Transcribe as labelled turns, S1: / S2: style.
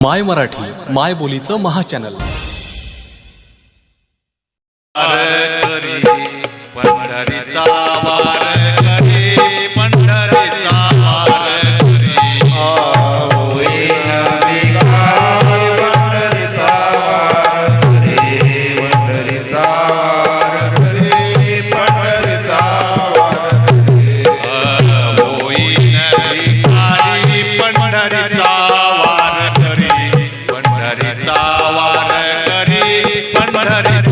S1: माय मराठी माय बोलीचं महाचॅनल.
S2: करी पंढरीचा वार ಮನರಿಸ